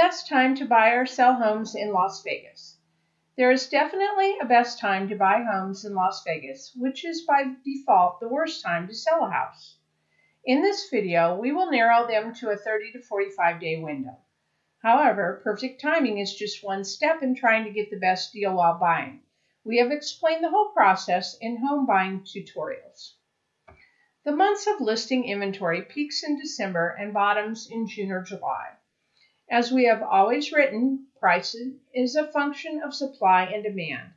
best time to buy or sell homes in Las Vegas. There is definitely a best time to buy homes in Las Vegas, which is by default the worst time to sell a house. In this video, we will narrow them to a 30 to 45 day window. However, perfect timing is just one step in trying to get the best deal while buying. We have explained the whole process in home buying tutorials. The months of listing inventory peaks in December and bottoms in June or July. As we have always written, price is a function of supply and demand.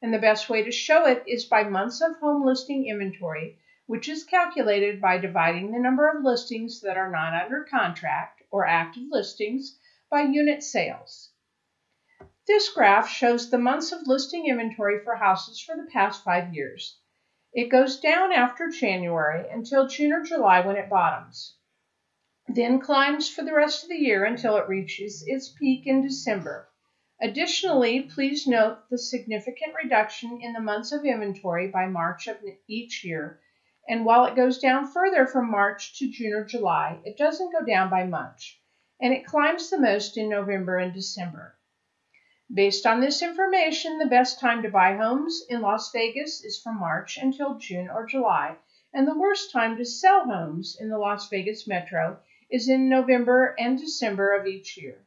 And the best way to show it is by months of home listing inventory, which is calculated by dividing the number of listings that are not under contract or active listings by unit sales. This graph shows the months of listing inventory for houses for the past five years. It goes down after January until June or July when it bottoms then climbs for the rest of the year until it reaches its peak in December. Additionally, please note the significant reduction in the months of inventory by March of each year. And while it goes down further from March to June or July, it doesn't go down by much, and it climbs the most in November and December. Based on this information, the best time to buy homes in Las Vegas is from March until June or July, and the worst time to sell homes in the Las Vegas metro is in November and December of each year.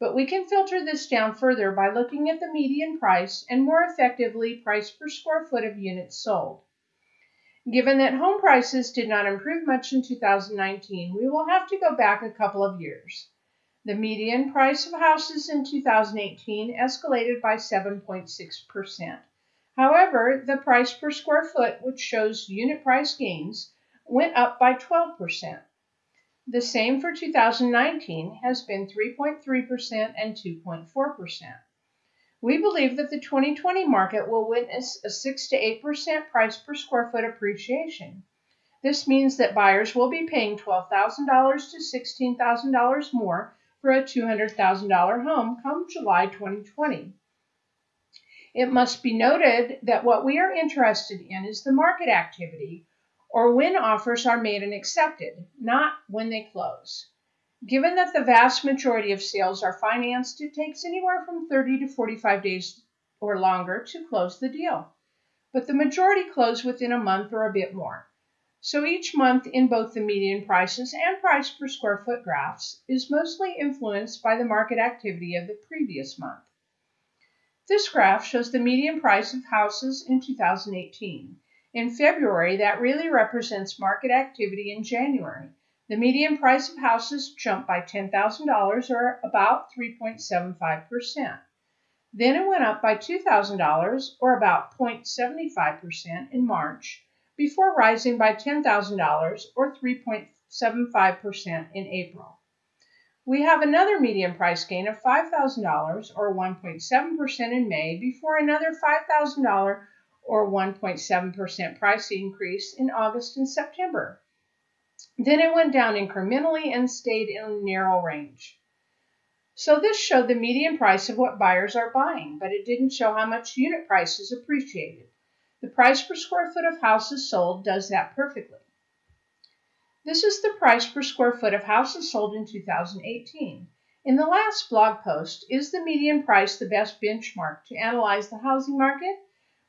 But we can filter this down further by looking at the median price and more effectively price per square foot of units sold. Given that home prices did not improve much in 2019, we will have to go back a couple of years. The median price of houses in 2018 escalated by 7.6%. However, the price per square foot, which shows unit price gains, went up by 12%. The same for 2019 has been 3.3% and 2.4%. We believe that the 2020 market will witness a 6 to 8% price per square foot appreciation. This means that buyers will be paying $12,000 to $16,000 more for a $200,000 home come July 2020. It must be noted that what we are interested in is the market activity or when offers are made and accepted, not when they close. Given that the vast majority of sales are financed, it takes anywhere from 30 to 45 days or longer to close the deal. But the majority close within a month or a bit more. So each month in both the median prices and price per square foot graphs is mostly influenced by the market activity of the previous month. This graph shows the median price of houses in 2018. In February, that really represents market activity in January. The median price of houses jumped by $10,000 or about 3.75%. Then it went up by $2,000 or about 0.75% in March before rising by $10,000 or 3.75% in April. We have another median price gain of $5,000 or 1.7% in May before another $5,000 or 1.7% price increase in August and September. Then it went down incrementally and stayed in a narrow range. So this showed the median price of what buyers are buying, but it didn't show how much unit price is appreciated. The price per square foot of houses sold does that perfectly. This is the price per square foot of houses sold in 2018. In the last blog post, is the median price the best benchmark to analyze the housing market?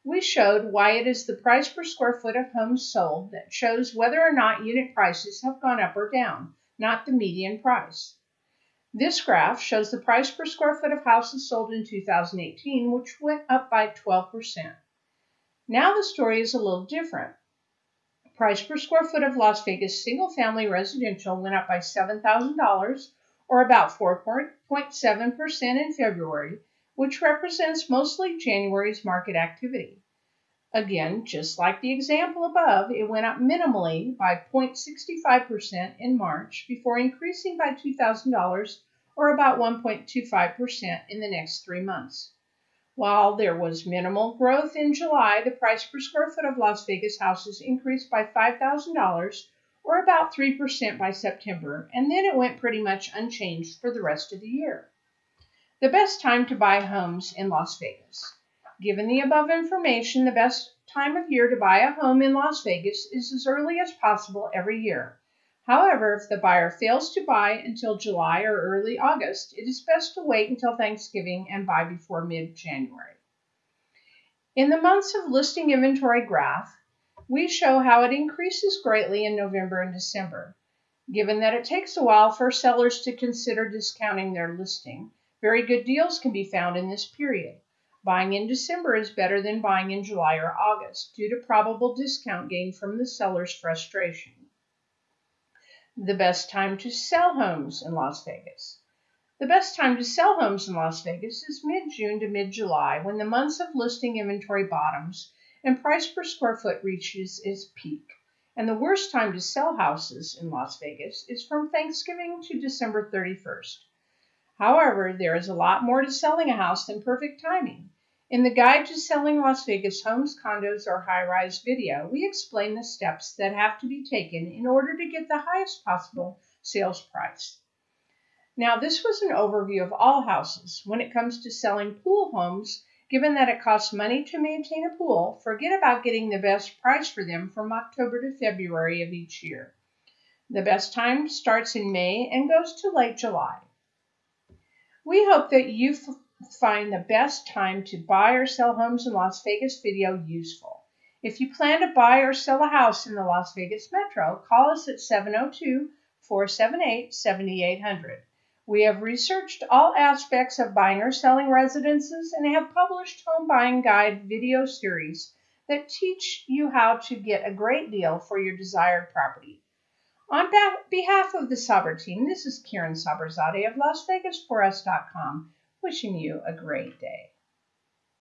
We showed why it is the price per square foot of homes sold that shows whether or not unit prices have gone up or down, not the median price. This graph shows the price per square foot of houses sold in 2018, which went up by 12%. Now the story is a little different. Price per square foot of Las Vegas single family residential went up by $7,000 or about 4.7% in February which represents mostly January's market activity. Again, just like the example above, it went up minimally by 0.65% in March before increasing by $2,000 or about 1.25% in the next three months. While there was minimal growth in July, the price per square foot of Las Vegas houses increased by $5,000 or about 3% by September, and then it went pretty much unchanged for the rest of the year. The best time to buy homes in Las Vegas. Given the above information, the best time of year to buy a home in Las Vegas is as early as possible every year. However, if the buyer fails to buy until July or early August, it is best to wait until Thanksgiving and buy before mid January. In the months of listing inventory graph, we show how it increases greatly in November and December. Given that it takes a while for sellers to consider discounting their listing, very good deals can be found in this period. Buying in December is better than buying in July or August due to probable discount gain from the seller's frustration. The best time to sell homes in Las Vegas. The best time to sell homes in Las Vegas is mid-June to mid-July when the months of listing inventory bottoms and price per square foot reaches its peak. And the worst time to sell houses in Las Vegas is from Thanksgiving to December 31st. However, there is a lot more to selling a house than perfect timing. In the Guide to Selling Las Vegas Homes, Condos, or High Rise video, we explain the steps that have to be taken in order to get the highest possible sales price. Now, this was an overview of all houses. When it comes to selling pool homes, given that it costs money to maintain a pool, forget about getting the best price for them from October to February of each year. The best time starts in May and goes to late July. We hope that you find the best time to buy or sell homes in Las Vegas video useful. If you plan to buy or sell a house in the Las Vegas metro, call us at 702 478 7800. We have researched all aspects of buying or selling residences and have published home buying guide video series that teach you how to get a great deal for your desired property. On behalf of the Saber team, this is Kaveh Saberzadeh of LasVegas4us.com wishing you a great day.